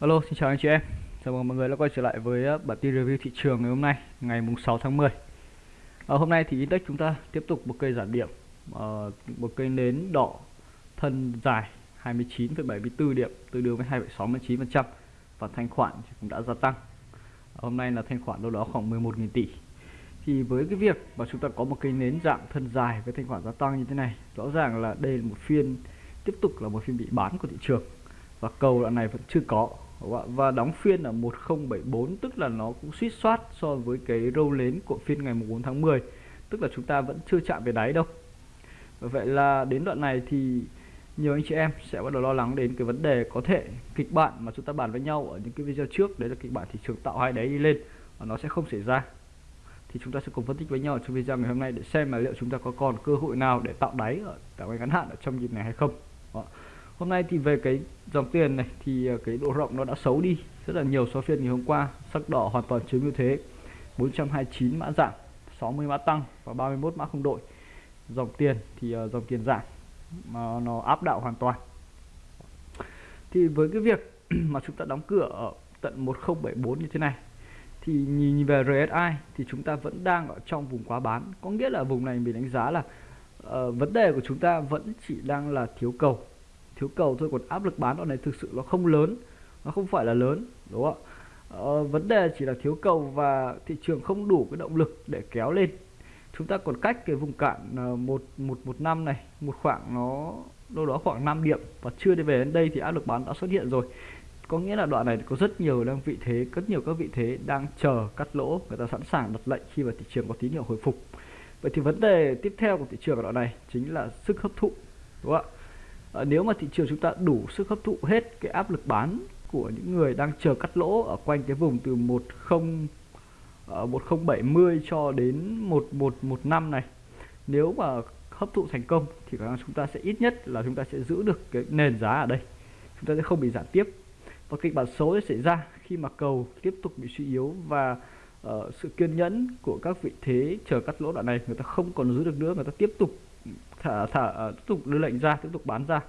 Alo, xin chào anh chị em. Chào mừng mọi người đã quay trở lại với uh, bản tin review thị trường ngày hôm nay, ngày mùng 6 tháng 10. À, hôm nay thì index chúng ta tiếp tục một cây giảm điểm, à, một cây nến đỏ thân dài 29,74 điểm, tương đương với 2,69% và thanh khoản thì cũng đã gia tăng. À, hôm nay là thanh khoản đâu đó khoảng 11.000 tỷ. Thì với cái việc mà chúng ta có một cây nến dạng thân dài với thanh khoản gia tăng như thế này, rõ ràng là đây là một phiên tiếp tục là một phiên bị bán của thị trường và cầu đoạn này vẫn chưa có và đóng phiên ở 1074 tức là nó cũng suýt soát so với cái râu nến của phiên ngày 4 tháng 10 tức là chúng ta vẫn chưa chạm về đáy đâu. Vậy là đến đoạn này thì nhiều anh chị em sẽ bắt đầu lo lắng đến cái vấn đề có thể kịch bản mà chúng ta bàn với nhau ở những cái video trước, đấy là kịch bản thị trường tạo hai đáy đi lên, và nó sẽ không xảy ra. Thì chúng ta sẽ cùng phân tích với nhau trong video ngày hôm nay để xem là liệu chúng ta có còn cơ hội nào để tạo đáy ở tạo ngắn hạn ở trong dịp này hay không. Đó hôm nay thì về cái dòng tiền này thì ờ, cái độ rộng nó đã xấu đi. Rất là nhiều so phiên ngày hôm qua sắc đỏ hoàn toàn chiếm ưu thế. 429 mã giảm 60 mã tăng và 31 mã không đổi dòng tiền thì uh, dòng tiền giảm mà nó áp đảo hoàn toàn. Thì với cái việc mà chúng ta đóng cửa ở tận 1074 như thế này thì nhìn về RSI thì chúng ta vẫn đang ở trong vùng quá bán. Có nghĩa là vùng này mình đánh giá là uh, vấn đề của chúng ta vẫn chỉ đang là thiếu cầu thiếu cầu thôi còn áp lực bán đoạn này thực sự nó không lớn. Nó không phải là lớn đúng không ạ? Ờ, vấn đề chỉ là thiếu cầu và thị trường không đủ cái động lực để kéo lên. Chúng ta còn cách cái vùng cản ờ, một một một năm này một khoảng nó đâu đó khoảng 5 điểm và chưa đi về đến đây thì áp lực bán đã xuất hiện rồi. Có nghĩa là đoạn này có rất nhiều đang vị thế rất nhiều các vị thế đang chờ cắt lỗ người ta sẵn sàng đặt lệnh khi mà thị trường có tín hiệu hồi phục. Vậy thì vấn đề tiếp theo của thị trường ở đoạn này chính là sức hấp thụ đúng không ạ? À, nếu mà thị trường chúng ta đủ sức hấp thụ hết cái áp lực bán của những người đang chờ cắt lỗ ở quanh cái vùng từ 10 uh, 1070 cho đến 1115 này nếu mà hấp thụ thành công thì khả năng chúng ta sẽ ít nhất là chúng ta sẽ giữ được cái nền giá ở đây. Chúng ta sẽ không bị giảm tiếp. Và kịch bản xấu sẽ xảy ra khi mà cầu tiếp tục bị suy yếu và uh, sự kiên nhẫn của các vị thế chờ cắt lỗ đoạn này người ta không còn giữ được nữa người ta tiếp tục thả thả ờ, tiếp tục đưa lệnh ra, tiếp tục bán ra,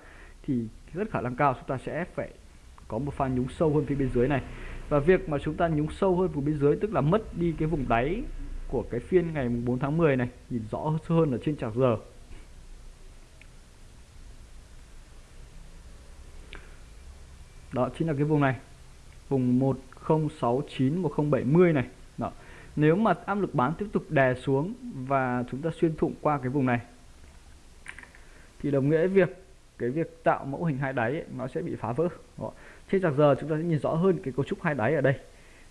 thì rất khả năng cao chúng ta sẽ phải có một pha nhúng sâu hơn phía bên dưới này. Và việc mà chúng ta nhúng sâu hơn vùng bên dưới, tức là mất đi cái vùng đáy của cái phiên ngày 4 tháng 10 này, nhìn rõ hơn ở trên chart giờ đó chính là cái vùng này, vùng 1069 1070 này. Đó. Nếu mà áp lực bán tiếp tục đè xuống và chúng ta xuyên thủng qua cái vùng này thì đồng nghĩa việc cái việc tạo mẫu hình hai đáy ấy, nó sẽ bị phá vỡ. Đó. trên giặc giờ chúng ta sẽ nhìn rõ hơn cái cấu trúc hai đáy ở đây.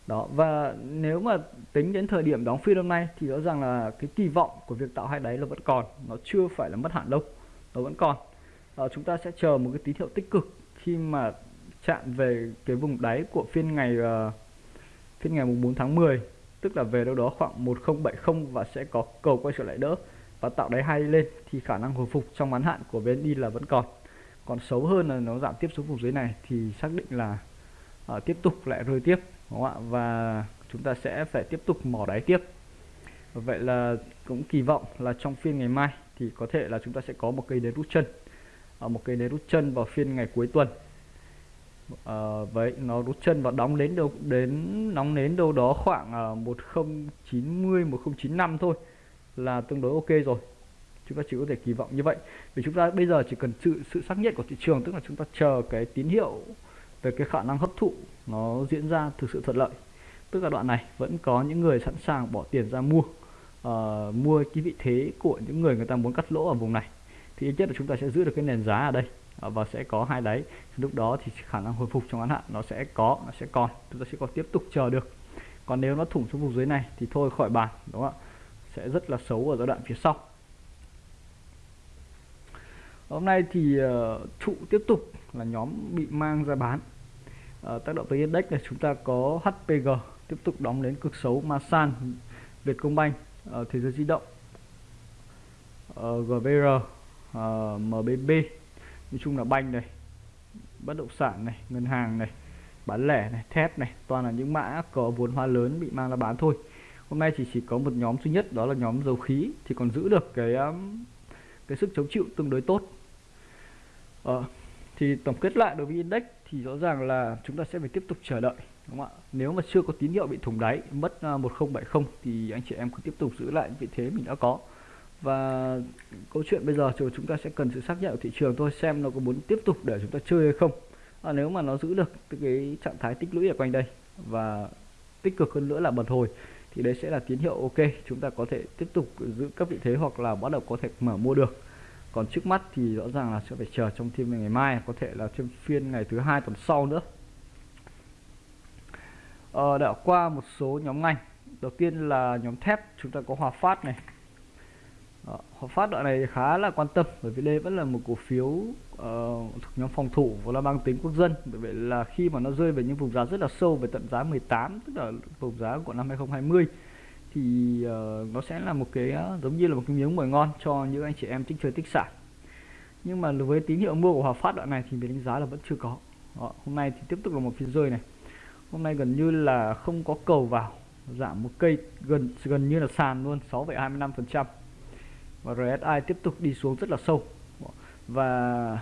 Đó và nếu mà tính đến thời điểm đóng phiên hôm nay thì rõ ràng là cái kỳ vọng của việc tạo hai đáy là vẫn còn nó chưa phải là mất hạn đâu nó vẫn còn. Đó, chúng ta sẽ chờ một cái tín hiệu tích cực khi mà chạm về cái vùng đáy của phiên ngày uh, phiên ngày mùng 4 tháng 10 tức là về đâu đó khoảng 1070 và sẽ có cầu quay trở lại đỡ và tạo đáy hai lên thì khả năng hồi phục trong ngắn hạn của VND là vẫn còn. Còn xấu hơn là nó giảm tiếp xuống vùng dưới này thì xác định là uh, tiếp tục lại rơi tiếp đúng không ạ? Và chúng ta sẽ phải tiếp tục mỏ đáy tiếp. Vậy là cũng kỳ vọng là trong phiên ngày mai thì có thể là chúng ta sẽ có một cây nến rút chân ở một cây nến rút chân vào phiên ngày cuối tuần. À, vậy nó rút chân và đóng đến đâu đến nóng đến đâu đó khoảng uh, 1090 1095 thôi là tương đối ok rồi. Chúng ta chỉ có thể kỳ vọng như vậy. Vì chúng ta bây giờ chỉ cần sự sự xác nhận của thị trường tức là chúng ta chờ cái tín hiệu về cái khả năng hấp thụ nó diễn ra thực sự thuận lợi. Tức là đoạn này vẫn có những người sẵn sàng bỏ tiền ra mua uh, mua cái vị thế của những người người ta muốn cắt lỗ ở vùng này. Thì ít nhất là chúng ta sẽ giữ được cái nền giá ở đây uh, và sẽ có hai đáy. Lúc đó thì khả năng hồi phục trong ngắn hạn nó sẽ có nó sẽ còn. Chúng ta sẽ còn tiếp tục chờ được. Còn nếu nó thủng xuống vùng dưới này thì thôi khỏi bàn đúng không ạ? Sẽ rất là xấu ở giai đoạn phía sau. Hôm nay thì uh, trụ tiếp tục là nhóm bị mang ra bán. Uh, tác động tới index này chúng ta có HPG tiếp tục đóng đến cực xấu. Masan Vietcombank uh, ờ, thế giới di động uh, GVR uh, MBB nói chung là banh này bất động sản này ngân hàng này bán lẻ này thép này toàn là những mã có vốn hóa lớn bị mang ra bán thôi hôm nay chỉ chỉ có một nhóm duy nhất đó là nhóm dầu khí thì còn giữ được cái um, cái sức chống chịu tương đối tốt. À, thì tổng kết lại đối với index thì thì rõ ràng là chúng ta sẽ phải tiếp tục chờ đợi đúng không ạ? Nếu mà chưa có tín hiệu bị thủng đáy mất uh, 1070 thì anh chị em cứ tiếp tục giữ lại vị thế mình đã có. Và câu chuyện bây giờ chúng ta sẽ cần sự xác nhận của thị trường thôi xem nó có muốn tiếp tục để chúng ta chơi hay không. À, nếu mà nó giữ được cái trạng thái tích lũy ở quanh đây và tích cực hơn nữa là bật hồi thì đấy sẽ là tín hiệu ok. Chúng ta có thể tiếp tục giữ các vị thế hoặc là bắt đầu có thể mở mua được. Còn trước mắt thì rõ ràng là sẽ phải chờ trong thêm ngày mai có thể là thêm phiên ngày thứ hai tuần sau nữa. Ờ, đã qua một số nhóm ngành. Đầu tiên là nhóm thép chúng ta có Hòa Phát này. Ờ, đó, Hòa Phát đoạn này khá là quan tâm bởi vì đây vẫn là một cổ phiếu uh, thuộc nhóm phòng thủ và là mang tính quốc dân. Bởi vậy là khi mà nó rơi về những vùng giá rất là sâu về tận giá 18 tức là vùng giá của năm 2020 thì uh, nó sẽ là một cái uh, giống như là một cái miếng mồi ngon cho những anh chị em thích chơi tích sản nhưng mà với tín hiệu mua của Hòa Phát đoạn này thì mình đánh giá là vẫn chưa có. Đó, hôm nay thì tiếp tục là một phiên rơi này. Hôm nay gần như là không có cầu vào giảm một cây gần gần như là sàn luôn 6,25% và RSI tiếp tục đi xuống rất là sâu. Và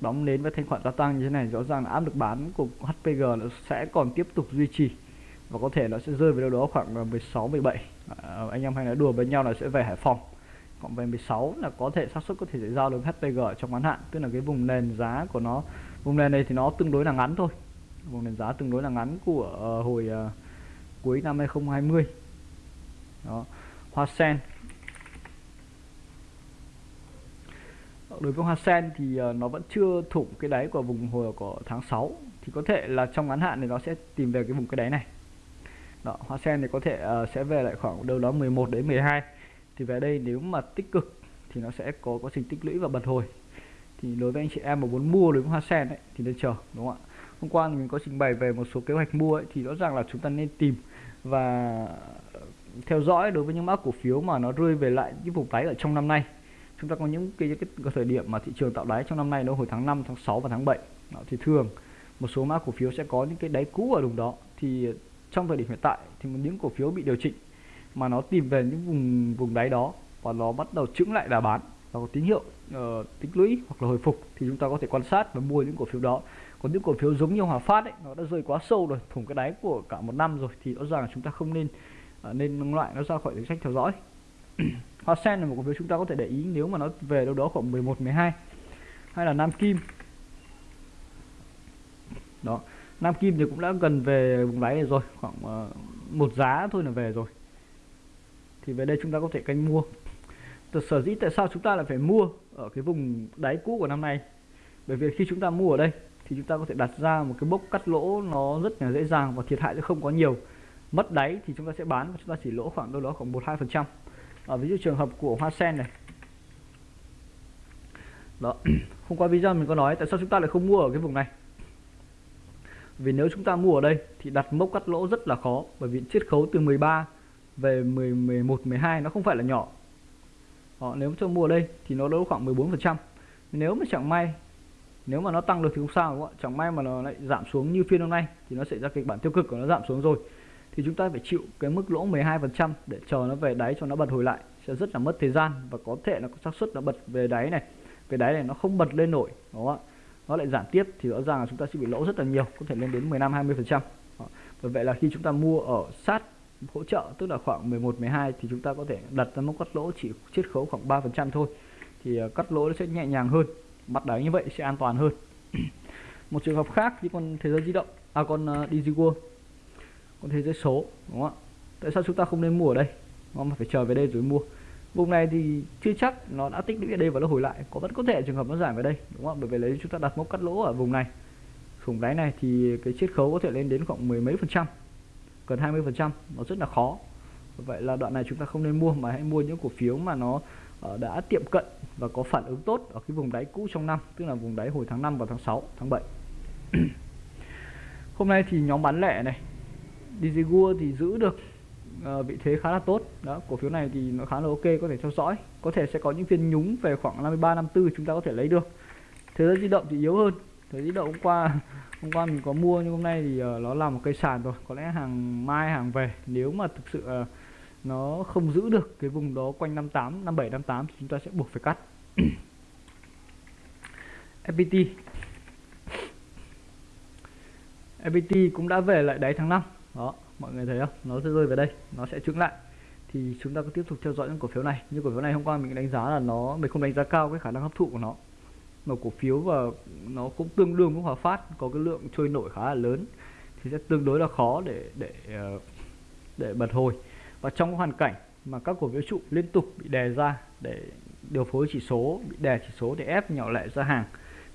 đóng nến với thanh khoản gia tăng như thế này rõ ràng là áp lực bán của HPG nó sẽ còn tiếp tục duy trì. Và có thể nó sẽ rơi về đâu đó khoảng 16 17 à, anh em hay nói đùa với nhau là sẽ về Hải Phòng. Còn về 16 là có thể xác suất có thể giao được HPG trong ngắn hạn tức là cái vùng nền giá của nó vùng nền này thì nó tương đối là ngắn thôi. Vùng nền giá tương đối là ngắn của uh, hồi uh, cuối năm 2020 đó. Hoa sen đối với hoa sen thì ờ, nó vẫn chưa thủng cái đáy của vùng hồi của tháng 6 thì có thể là trong ngắn hạn thì nó sẽ tìm về cái vùng cái đáy này. Đó, hoa sen thì có thể uh, sẽ về lại khoảng đâu đó 11 đến 12 thì về đây nếu mà tích cực thì nó sẽ có quá trình tích lũy và bật hồi. Thì đối với anh chị em mà muốn mua đối với hoa sen ấy, thì nên chờ đúng không ạ? Hôm qua mình có trình bày về một số kế hoạch mua ấy, thì rõ ràng là chúng ta nên tìm và theo dõi đối với những mã cổ phiếu mà nó rơi về lại những vùng đáy ở trong năm nay chúng ta có những cái, cái, cái thời điểm mà thị trường tạo đáy trong năm nay nó hồi tháng 5, tháng 6 và tháng 7 đó, thì thường một số mã cổ phiếu sẽ có những cái đáy cũ ở vùng đó. Thì trong thời điểm hiện tại thì những cổ phiếu bị điều chỉnh mà nó tìm về những vùng vùng đáy đó và nó bắt đầu chững lại đà bán và có tín hiệu uh, tích lũy hoặc là hồi phục thì chúng ta có thể quan sát và mua những cổ phiếu đó. Còn những cổ phiếu giống như Hòa Phát ấy nó đã rơi quá sâu rồi thủng cái đáy của cả một năm rồi thì rõ ràng chúng ta không nên uh, nên loại nó ra khỏi danh sách theo dõi. Hoa Sen là một cổ phiếu chúng ta có thể để ý nếu mà nó về đâu đó khoảng 11 12 hay là Nam Kim. Đó Nam Kim thì cũng đã gần về vùng đáy này rồi khoảng uh, một giá thôi là về rồi. Thì về đây chúng ta có thể canh mua. Từ sở dĩ tại sao chúng ta lại phải mua ở cái vùng đáy cũ của năm nay? Bởi vì khi chúng ta mua ở đây thì chúng ta có thể đặt ra một cái bốc cắt lỗ nó rất là dễ dàng và thiệt hại sẽ không có nhiều. Mất đáy thì chúng ta sẽ bán và chúng ta chỉ lỗ khoảng đâu đó khoảng một hai phần trăm ở ví dụ trường hợp của hoa sen này. Đó hôm qua video mình có nói tại sao chúng ta lại không mua ở cái vùng này? Vì nếu chúng ta mua ở đây thì đặt mốc cắt lỗ rất là khó bởi vì chiết khấu từ 13 về 10, 11, 12 nó không phải là nhỏ. Đó, nếu cho mua ở đây thì nó đâu khoảng 14% nếu mà chẳng may nếu mà nó tăng được thì không sao đúng không ạ? Chẳng may mà nó lại giảm xuống như phiên hôm nay thì nó sẽ ra kịch bản tiêu cực của nó giảm xuống rồi thì chúng ta phải chịu cái mức lỗ 12% để chờ nó về đáy cho nó bật hồi lại. Sẽ rất là mất thời gian và có thể là có xác suất nó bật về đáy này. Về đáy này nó không bật lên nổi đúng không ạ? Nó lại giảm tiếp thì rõ ràng là chúng ta sẽ bị lỗ rất là nhiều có thể lên đến 15 20 phần trăm. Bởi vậy là khi chúng ta mua ở sát hỗ trợ tức là khoảng 11 12 thì chúng ta có thể đặt ra mức cắt lỗ chỉ chiết khấu khoảng 3 phần trăm thôi. Thì à, cắt lỗ nó sẽ nhẹ nhàng hơn mặt đáy như vậy sẽ an toàn hơn. Một trường hợp khác như con thế giới di động à con à, uh, DigiWorld con thế giới số, đúng không ạ? Tại sao chúng ta không nên mua ở đây? Mà phải chờ về đây rồi mua. Vùng này thì chưa chắc nó đã tích lũy ở đây và nó hồi lại. Có, vẫn có thể trường hợp nó giảm về đây, đúng không bởi vì lấy chúng ta đặt mốc cắt lỗ ở vùng này. Vùng đáy này thì cái chiết khấu có thể lên đến khoảng mười mấy phần trăm, gần 20 phần trăm. Nó rất là khó. Vậy là đoạn này chúng ta không nên mua, mà hãy mua những cổ phiếu mà nó ờ, đã tiệm cận và có phản ứng tốt ở cái vùng đáy cũ trong năm, tức là vùng đáy hồi tháng 5 và tháng 6 tháng 7 hôm nay thì nhóm bán lẻ này Digigua thì giữ được uh, vị thế khá là tốt. Đó cổ phiếu này thì nó khá là ok có thể theo dõi. Có thể sẽ có những phiên nhúng về khoảng 53 54 chúng ta có thể lấy được. Thế giới di động thì yếu hơn. Thế giới di động hôm qua hôm qua mình có mua nhưng hôm nay thì uh, nó làm một cây sàn rồi. Có lẽ hàng mai hàng về. Nếu mà thực sự uh, nó không giữ được cái vùng đó quanh 58 57 58 thì chúng ta sẽ buộc phải cắt. FPT FPT cũng đã về lại đáy tháng 5 đó, mọi người thấy không? Nó sẽ rơi về đây, nó sẽ trứng lại. Thì chúng ta cứ tiếp tục theo dõi những cổ phiếu này. Như cổ phiếu này hôm qua mình đánh giá là nó, mình không đánh giá cao cái khả năng hấp thụ của nó. Mà cổ phiếu và nó cũng tương đương với hòa phát, có cái lượng trôi nổi khá là lớn, thì sẽ tương đối là khó để để ờ, để bật hồi. Và trong hoàn cảnh mà các cổ phiếu trụ liên tục bị đè ra để điều phối chỉ số, bị đè chỉ số để ép nhỏ lẻ ra hàng,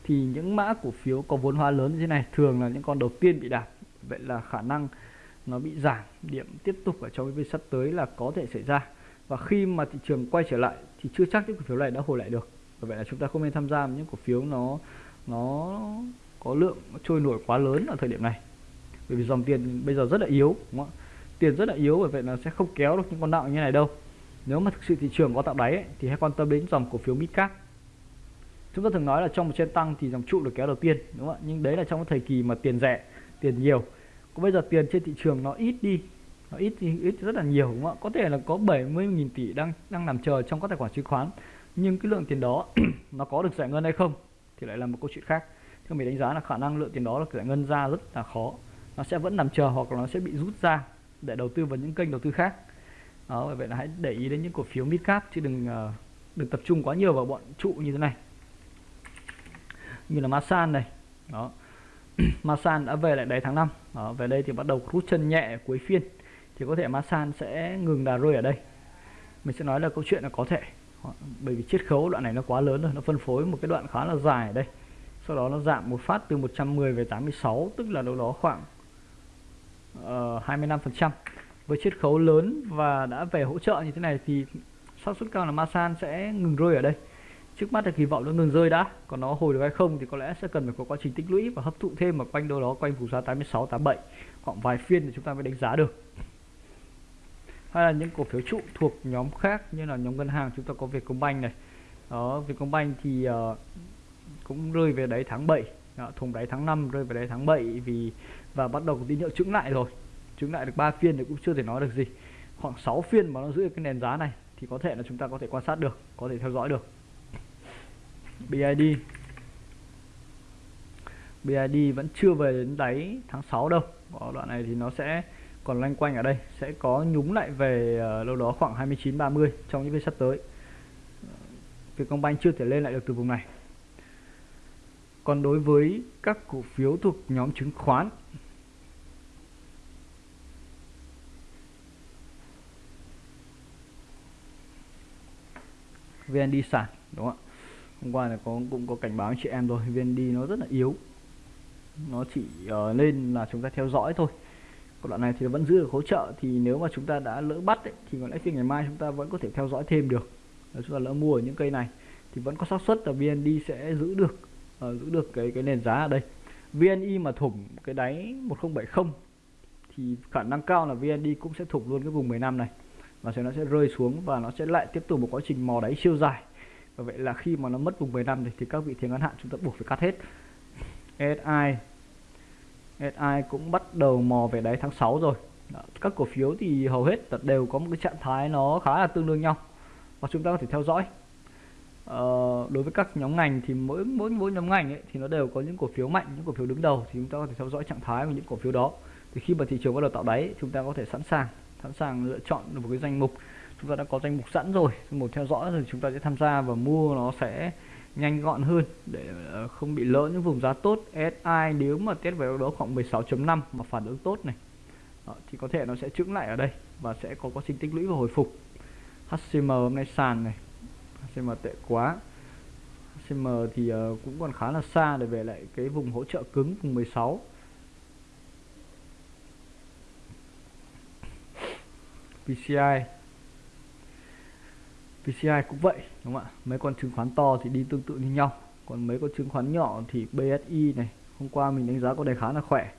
thì những mã cổ phiếu có vốn hóa lớn như thế này thường là những con đầu tiên bị đạp. Vậy là khả năng nó bị giảm điểm tiếp tục ở trong cái phiên sắp tới là có thể xảy ra. Và khi mà thị trường quay trở lại thì chưa chắc những cổ phiếu này đã hồi lại được. Và vậy là chúng ta không nên tham gia những cổ phiếu nó nó có lượng trôi nổi quá lớn ở thời điểm này. Bởi vì dòng tiền bây giờ rất là yếu đúng không? tiền rất là yếu bởi vậy là sẽ không kéo được những con nặng như này đâu. Nếu mà thực sự thị trường có tạo đáy ấy, thì hãy quan tâm đến dòng cổ phiếu midcap chúng ta thường nói là trong một trên tăng thì dòng trụ được kéo đầu tiên đúng không ạ? Nhưng đấy là trong cái thời kỳ mà tiền rẻ tiền nhiều có bây giờ tiền trên thị trường nó ít đi, nó ít thì ít rất là nhiều, đúng không ạ? Có thể là có 70.000 tỷ đang đang nằm chờ trong các tài khoản chứng khoán, nhưng cái lượng tiền đó nó có được giải ngân hay không thì lại là một câu chuyện khác. Theo mình đánh giá là khả năng lượng tiền đó là giải ngân ra rất là khó. Nó sẽ vẫn nằm chờ hoặc là nó sẽ bị rút ra để đầu tư vào những kênh đầu tư khác. Đó vậy là hãy để ý đến những cổ phiếu mid cap chứ đừng ờ, đừng tập trung quá nhiều vào bọn trụ như thế này. Như là Masan này, đó. Masan đã về lại đáy tháng 5 đó, về đây thì bắt đầu rút chân nhẹ cuối phiên. Thì có thể Masan sẽ ngừng đà rơi ở đây. Mình sẽ nói là câu chuyện là có thể. Bởi vì chiết khấu đoạn này nó quá lớn rồi nó phân phối một cái đoạn khá là dài ở đây. Sau đó nó giảm một phát từ 110 về 86 tức là đâu đó khoảng ờ, uh, 25% với chiết khấu lớn và đã về hỗ trợ như thế này thì xác suất cao là Masan sẽ ngừng rơi ở đây trước mắt là kỳ vọng nó ngừng rơi đã. Còn nó hồi được hay không thì có lẽ sẽ cần phải có quá trình tích lũy và hấp thụ thêm ở quanh đâu đó quanh vùng giá 86 87 khoảng vài phiên thì chúng ta mới đánh giá được. Hay là những cổ phiếu trụ thuộc nhóm khác như là nhóm ngân hàng chúng ta có Vietcombank này. Đó Vietcombank thì uh, cũng rơi về đáy tháng 7 đó, thùng đáy tháng 5 rơi về đáy tháng 7 vì và bắt đầu tín hiệu chứng lại rồi. Chứng lại được 3 phiên thì cũng chưa thể nói được gì. Khoảng 6 phiên mà nó giữ cái nền giá này thì có thể là chúng ta có thể quan sát được có thể theo dõi được. BID BID vẫn chưa về đến đáy tháng 6 đâu. Ở đoạn này thì nó sẽ còn loanh quanh ở đây. Sẽ có nhúng lại về uh, đâu đó khoảng 29 30 trong những phiên sắp tới. Vietcombank chưa thể lên lại được từ vùng này. Còn đối với các cổ phiếu thuộc nhóm chứng khoán VND sản đúng không ạ? Hôm qua là có cũng có cảnh báo chị em rồi VND nó rất là yếu. Nó chỉ uh, lên là chúng ta theo dõi thôi. Còn đoạn này thì vẫn giữ được hỗ trợ thì nếu mà chúng ta đã lỡ bắt ấy, thì có lẽ phiên ngày mai chúng ta vẫn có thể theo dõi thêm được. Nếu chúng ta lỡ mua ở những cây này thì vẫn có xác suất là VND sẽ giữ được uh, giữ được cái cái nền giá ở đây. VNI mà thủng cái đáy 1070 thì khả năng cao là VND cũng sẽ thủng luôn cái vùng 15 này. Và sẽ nó sẽ rơi xuống và nó sẽ lại tiếp tục một quá trình mò đáy siêu dài và vậy là khi mà nó mất vùng 15 thì, thì các vị thế ngắn hạn chúng ta buộc phải cắt hết. SI SI cũng bắt đầu mò về đáy tháng 6 rồi. Đó, các cổ phiếu thì hầu hết đều có một cái trạng thái nó khá là tương đương nhau và chúng ta có thể theo dõi. Ờ, đối với các nhóm ngành thì mỗi mỗi mỗi nhóm ngành ấy, thì nó đều có những cổ phiếu mạnh những cổ phiếu đứng đầu thì chúng ta có thể theo dõi trạng thái của những cổ phiếu đó. Thì khi mà thị trường bắt đầu tạo đáy chúng ta có thể sẵn sàng sẵn sàng lựa chọn một cái danh mục chúng ta đã có danh mục sẵn rồi. Một theo dõi rồi chúng ta sẽ tham gia và mua nó sẽ nhanh gọn hơn để ờ, không bị lỡ những vùng giá tốt. SI nếu mà test về đó khoảng 16.5 mà phản ứng tốt này. Đó, thì có thể nó sẽ trứng lại ở đây và sẽ có quá trình tích lũy và hồi phục. HCM hôm nay sàn này. HCM tệ quá. HCM thì uh, cũng còn khá là xa để về lại cái vùng hỗ trợ cứng vùng 16 PCI PCI cũng vậy, đúng không ạ? Mấy con chứng khoán to thì đi tương tự như nhau. Còn mấy con chứng khoán nhỏ thì BSI này, hôm qua mình đánh giá có đề khá là khỏe.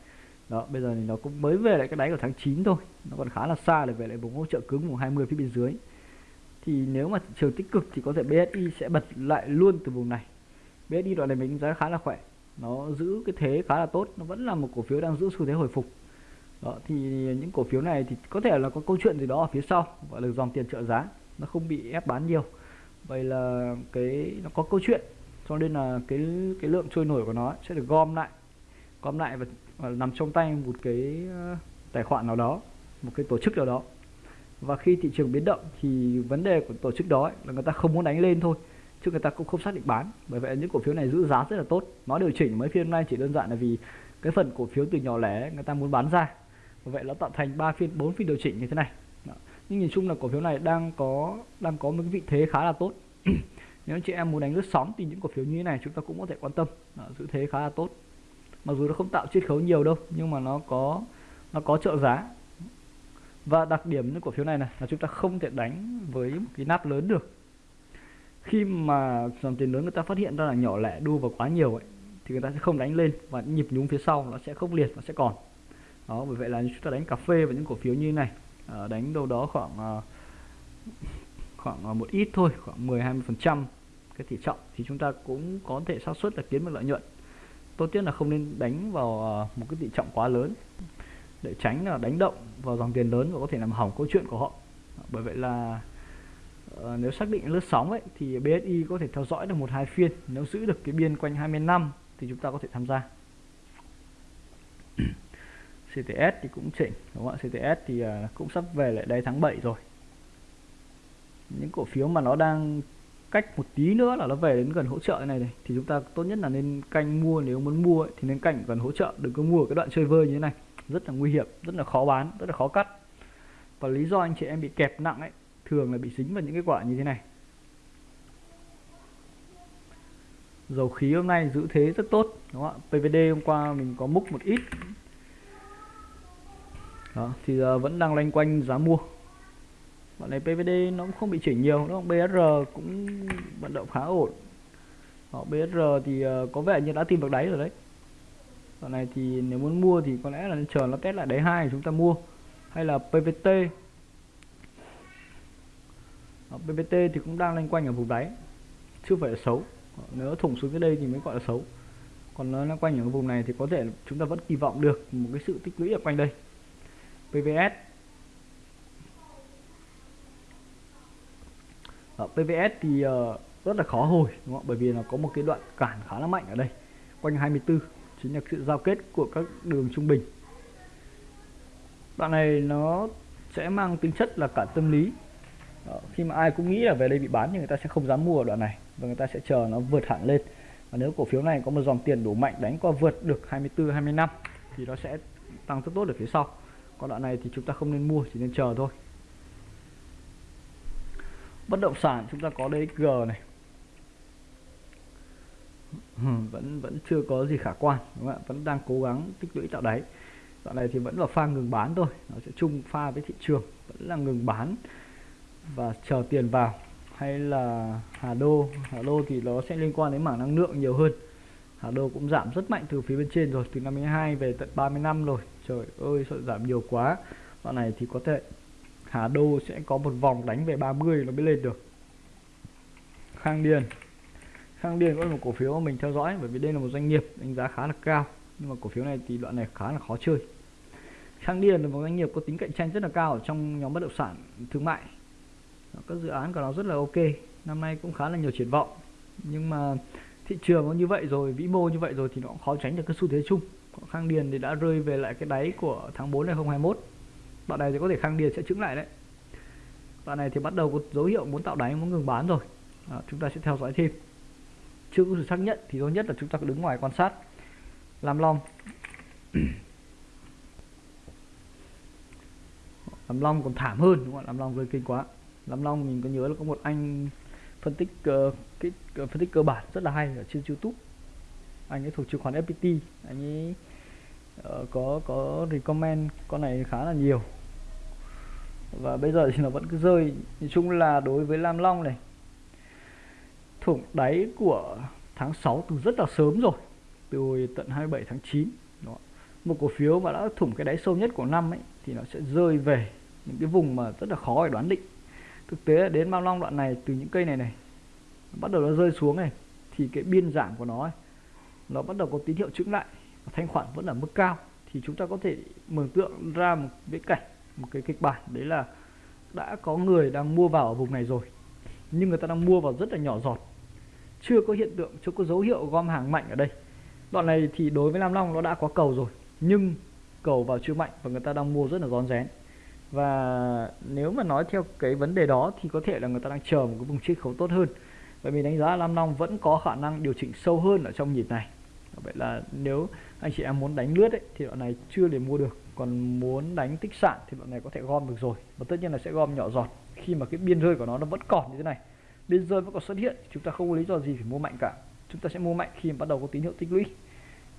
Đó, bây giờ thì nó cũng mới về lại cái đáy của tháng 9 thôi. Nó còn khá là xa để về lại vùng hỗ trợ cứng vùng 20 phía bên dưới. Thì nếu mà thị trường tích cực thì có thể BSI sẽ bật lại luôn từ vùng này. BSI đoạn này mình đánh giá khá là khỏe. Nó giữ cái thế khá là tốt, nó vẫn là một cổ phiếu đang giữ xu thế hồi phục. Đó, thì những cổ phiếu này thì có thể là có câu chuyện gì đó ở phía sau, gọi là dòng tiền trợ giá nó không bị ép bán nhiều. Vậy là cái nó có câu chuyện cho nên là cái cái lượng trôi nổi của nó sẽ được gom lại gom lại và và nằm trong tay một cái ờ, tài khoản nào đó một cái tổ chức nào đó. Và khi thị trường biến động thì vấn đề của tổ chức đó ấy, là người ta không muốn đánh lên thôi chứ người ta cũng không xác định bán. Bởi vậy những cổ phiếu này giữ giá rất là tốt. Nó điều chỉnh mấy phiên hôm nay chỉ đơn giản là vì cái phần cổ phiếu từ nhỏ lẻ người ta muốn bán ra. Bởi vậy nó tạo thành 3 phiên 4 phiên điều chỉnh như thế này nhưng nhìn chung là cổ phiếu này đang có đang có một cái vị thế khá là tốt. Nếu anh chị em muốn đánh lướt sóng thì những cổ phiếu như thế này chúng ta cũng có thể quan tâm. Đó, giữ thế khá là tốt. Mặc dù nó không tạo chiết khấu nhiều đâu nhưng mà nó có nó có trợ giá. Và đặc điểm những cổ phiếu này này là chúng ta không thể đánh với một cái nắp lớn được. Khi mà dòng tiền lớn người ta phát hiện ra là nhỏ lẻ đua vào quá nhiều ấy thì người ta sẽ không đánh lên và nhịp nhúng phía sau nó sẽ khốc liệt nó sẽ còn. Đó bởi vậy là chúng ta đánh cà phê và những cổ phiếu như thế này. Ờ, đánh đâu đó khoảng ờ, khoảng ờ, một ít thôi khoảng 10 20 phần trăm cái tỷ trọng. Thì chúng ta cũng có thể xác suất là kiếm được lợi nhuận. Tốt nhất là không nên đánh vào một cái tỷ trọng quá lớn. Để tránh là đánh động vào dòng tiền lớn và có thể làm hỏng câu chuyện của họ. Bởi vậy là uh, nếu xác định lướt sóng ấy thì BSI có thể theo dõi được một hai phiên. Nếu giữ được cái biên quanh 20 năm thì chúng ta có thể tham gia. CTS thì cũng chỉnh đúng không ạ? CTS thì uh, cũng sắp về lại đây tháng 7 rồi. Những cổ phiếu mà nó đang cách một tí nữa là nó về đến gần hỗ trợ này này thì chúng ta tốt nhất là nên canh mua nếu muốn mua ấy, thì nên canh gần hỗ trợ đừng có mua ở cái đoạn chơi vơi như thế này. Rất là nguy hiểm rất là khó bán rất là khó cắt. Và lý do anh chị em bị kẹp nặng ấy thường là bị dính vào những cái quả như thế này. Dầu khí hôm nay giữ thế rất tốt đúng không ạ? PVD hôm qua mình có múc một ít đó, thì giờ vẫn đang loanh quanh giá mua. Bọn này PVD nó cũng không bị chỉnh nhiều đúng không? BSR cũng vận động khá ổn. Đó, BSR thì uh, có vẻ như đã tìm được đáy rồi đấy. Đoạn này thì nếu muốn mua thì có lẽ là chờ nó test lại đáy hai chúng ta mua. Hay là PVT Đó, ờ, PVT thì cũng đang loanh quanh ở vùng đáy chưa phải là xấu. Ờ, nếu thủng xuống dưới đây thì mới gọi là xấu. Còn nó loanh quanh ở vùng này thì có thể chúng ta vẫn kỳ vọng được một cái sự tích lũy ở quanh đây. PVS Ở ờ, PVS thì uh, rất là khó hồi đúng không? bởi vì nó có một cái đoạn cản khá là mạnh ở đây quanh 24 chính là sự giao kết của các đường trung bình. Đoạn này nó sẽ mang tính chất là cả tâm lý. Đó, khi mà ai cũng nghĩ là về đây bị bán thì người ta sẽ không dám mua ở đoạn này và người ta sẽ chờ nó vượt hẳn lên. Và nếu cổ phiếu này có một dòng tiền đủ mạnh đánh qua vượt được 24 25 thì nó sẽ tăng rất tốt ở phía sau còn đoạn này thì chúng ta không nên mua, chỉ nên chờ thôi. Bất động sản chúng ta có DXG này. Hmm, vẫn vẫn chưa có gì khả quan, đúng không ạ? Vẫn đang cố gắng tích lũy tạo đáy. Đoạn này thì vẫn là pha ngừng bán thôi, nó sẽ chung pha với thị trường, vẫn là ngừng bán và chờ tiền vào. Hay là Hà Đô Hà Đô thì nó sẽ liên quan đến mảng năng lượng nhiều hơn. Hà Đô cũng giảm rất mạnh từ phía bên trên rồi, từ 52 về tận 30 năm rồi trời ơi, sợ giảm nhiều quá. Đoạn này thì có thể Hà Đô sẽ có một vòng đánh về 30 nó mới lên được. Khang Điền. Khang Điền cũng là một cổ phiếu mà mình theo dõi, bởi vì đây là một doanh nghiệp đánh giá khá là cao. Nhưng mà cổ phiếu này thì đoạn này khá là khó chơi. Khang Điền là một doanh nghiệp có tính cạnh tranh rất là cao ở trong nhóm bất động sản thương mại. Các dự án của nó rất là ok. Năm nay cũng khá là nhiều triển vọng. Nhưng mà thị trường nó như vậy rồi, vĩ mô như vậy rồi thì nó cũng khó tránh được cái xu thế chung. Khang Điền thì đã rơi về lại cái đáy của tháng 4 2021 đoạn này thì có thể Khang Điền sẽ chứng lại đấy. Đoạn này thì bắt đầu có dấu hiệu muốn tạo đáy muốn ngừng bán rồi. À, chúng ta sẽ theo dõi thêm. Chưa có sự xác nhận thì tốt nhất là chúng ta đứng ngoài quan sát làm long làm long còn thảm hơn đúng không làm long rơi kinh quá. Làm long mình có nhớ là có một anh phân tích uh, cái uh, phân tích cơ bản rất là hay ở trên youtube. Anh ấy thuộc chứng khoán fpt anh ấy uh, có có recommend con này khá là nhiều. Và bây giờ thì nó vẫn cứ rơi. Nói chung là đối với lam long này thủng đáy của tháng 6 từ rất là sớm rồi từ hồi tận 27 tháng 9 đó. một cổ phiếu mà đã thủng cái đáy sâu nhất của năm ấy thì nó sẽ rơi về những cái vùng mà rất là khó để đoán định. Thực tế đến Lam long đoạn này từ những cây này này bắt đầu nó rơi xuống này thì cái biên giảm của nó ấy, nó bắt đầu có tín hiệu chững lại thanh khoản vẫn ở mức cao, thì chúng ta có thể mường tượng ra một viễn cảnh, một cái kịch bản đấy là đã có người đang mua vào ở vùng này rồi, nhưng người ta đang mua vào rất là nhỏ giọt, chưa có hiện tượng, chưa có dấu hiệu gom hàng mạnh ở đây. Đoạn này thì đối với Nam Long nó đã có cầu rồi, nhưng cầu vào chưa mạnh và người ta đang mua rất là rón rén. Và nếu mà nói theo cái vấn đề đó thì có thể là người ta đang chờ một cái vùng chiết khấu tốt hơn, bởi mình đánh giá Lam Long vẫn có khả năng điều chỉnh sâu hơn ở trong nhịp này vậy là nếu anh chị em muốn đánh lướt ấy, thì đoạn này chưa để mua được. Còn muốn đánh tích sản thì đoạn này có thể gom được rồi. Và tất nhiên là sẽ gom nhỏ giọt. Khi mà cái biên rơi của nó nó vẫn còn như thế này biên rơi vẫn còn xuất hiện chúng ta không có lý do gì phải mua mạnh cả. Chúng ta sẽ mua mạnh khi mà bắt đầu có tín hiệu tích lũy.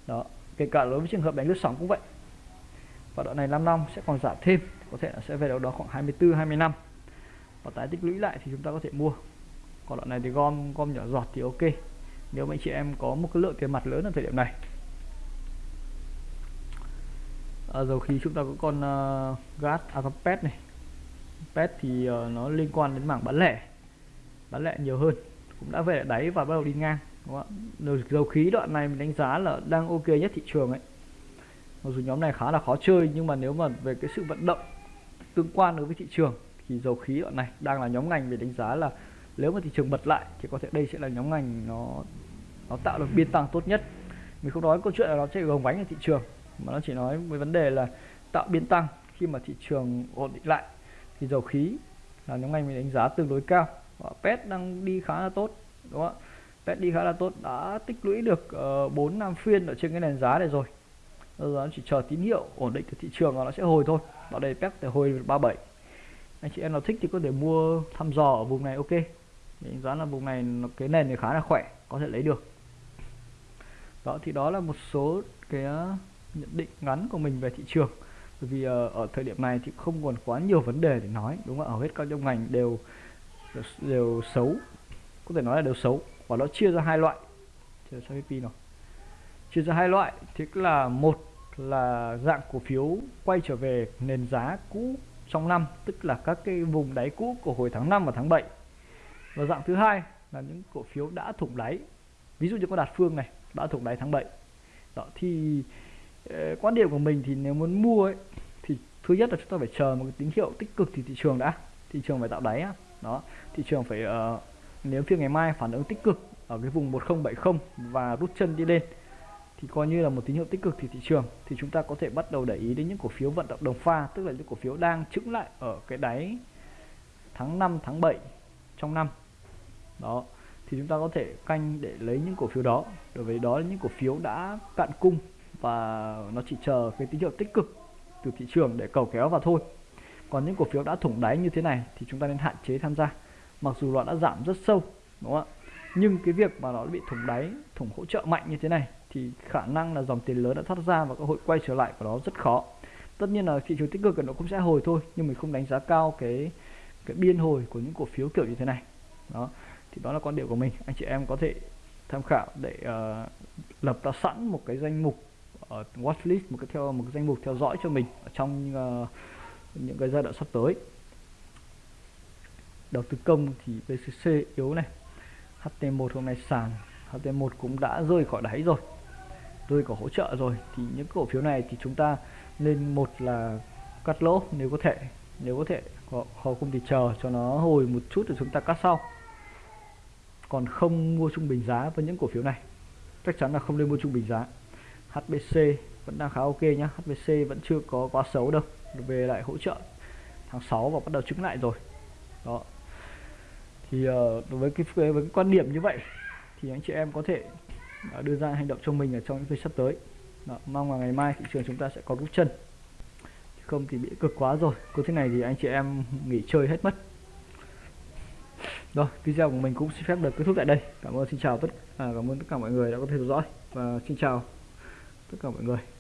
Đó kể cả đối với trường hợp đánh lướt sóng cũng vậy. Và đoạn này 5 năm sẽ còn giảm thêm có thể là sẽ về đâu đó khoảng 24 25 và tái tích lũy lại thì chúng ta có thể mua. Còn đoạn này thì gom gom nhỏ giọt thì ok nếu mà anh chị em có một cái lượng tiền mặt lớn ở thời điểm này. À, dầu khí chúng ta có con uh, gas à con pet này. Pet thì uh, nó liên quan đến mảng bán lẻ. Bán lẻ nhiều hơn cũng đã về đáy và bắt đầu đi ngang đúng không ạ? Dầu khí đoạn này mình đánh giá là đang ok nhất thị trường ấy. Mặc dù nhóm này khá là khó chơi nhưng mà nếu mà về cái sự vận động tương quan đối với thị trường thì dầu khí đoạn này đang là nhóm ngành về đánh giá là nếu mà thị trường bật lại thì có thể đây sẽ là nhóm ngành nó nó tạo được biên tăng tốt nhất. Mình không nói câu chuyện là nó sẽ gồng bánh ở thị trường mà nó chỉ nói với vấn đề là tạo biên tăng khi mà thị trường ổn định lại. Thì dầu khí là nhóm ngành mình đánh giá tương đối cao. Và pet đang đi khá là tốt đúng không ạ? Pet đi khá là tốt đã tích lũy được ờ, uh, 4 năm phiên ở trên cái nền giá này rồi. Bây giờ chỉ chờ tín hiệu ổn định từ thị trường và nó sẽ hồi thôi. Vào đây pet để hồi 37 anh chị em nào thích thì có thể mua thăm dò ở vùng này ok. Đánh giá là vùng này cái nền này khá là khỏe có thể lấy được đó thì đó là một số cái ờ, nhận định ngắn của mình về thị trường. Bởi vì ờ, ở thời điểm này thì không còn quá nhiều vấn đề để nói đúng không ạ? Hầu hết các trong ngành đều, đều xấu có thể nói là đều xấu. Và nó chia ra hai loại. Chờ ra pin nào. Chia ra hai loại thì là một là dạng cổ phiếu quay trở về nền giá cũ trong năm tức là các cái vùng đáy cũ của hồi tháng 5 và tháng 7 và dạng thứ hai là những cổ phiếu đã thủng đáy. Ví dụ như có đạt phương này đã thuộc đáy tháng 7 đó thì uh, quan điểm của mình thì nếu muốn mua ấy thì thứ nhất là chúng ta phải chờ một cái tín hiệu tích cực thì thị trường đã. Thị trường phải tạo đáy á. Đó thị trường phải uh, nếu phiên ngày mai phản ứng tích cực ở cái vùng 1070 và rút chân đi lên thì coi như là một tín hiệu tích cực thì thị trường thì chúng ta có thể bắt đầu để ý đến những cổ phiếu vận động đồng pha tức là những cổ phiếu đang chững lại ở cái đáy tháng 5 tháng 7 trong năm. Đó thì chúng ta có thể canh để lấy những cổ phiếu đó. Đối với đó là những cổ phiếu đã cạn cung và nó chỉ chờ cái tín hiệu tích cực từ thị trường để cầu kéo vào thôi. Còn những cổ phiếu đã thủng đáy như thế này thì chúng ta nên hạn chế tham gia. Mặc dù nó đã giảm rất sâu, đúng không ạ? Nhưng cái việc mà nó bị thủng đáy, thủng hỗ trợ mạnh như thế này thì khả năng là dòng tiền lớn đã thoát ra và cơ hội quay trở lại của nó rất khó. Tất nhiên là thị trường tích cực nó cũng sẽ hồi thôi, nhưng mình không đánh giá cao cái cái biên hồi của những cổ phiếu kiểu như thế này. Đó thì đó là quan điểm của mình. Anh chị em có thể tham khảo để uh, lập ra sẵn một cái danh mục ở uh, watchlist một cái theo một cái danh mục theo dõi cho mình ở trong uh, những cái giai đoạn sắp tới. Đầu tư công thì VCC yếu này HT1 hôm nay sàn HT1 cũng đã rơi khỏi đáy rồi rơi khỏi hỗ trợ rồi. Thì những cổ phiếu này thì chúng ta nên một là cắt lỗ nếu có thể nếu có thể họ không thì chờ cho nó hồi một chút rồi chúng ta cắt sau còn không mua trung bình giá với những cổ phiếu này. Chắc chắn là không nên mua trung bình giá. HBC vẫn đang khá ok nhá. HBC vẫn chưa có quá xấu đâu. Về lại hỗ trợ tháng 6 và bắt đầu chứng lại rồi. Đó. Thì uh, đối với cái với cái quan điểm như vậy thì anh chị em có thể uh, đưa ra hành động cho mình ở trong những phiên sắp tới. Đó, mong là ngày mai thị trường chúng ta sẽ có rút chân. Không thì bị cực quá rồi. Cứ thế này thì anh chị em nghỉ chơi hết mất rồi video của mình cũng xin phép được kết thúc tại đây. Cảm ơn xin chào tất à, cảm ơn tất cả mọi người đã có thể theo dõi. Và xin chào tất cả mọi người.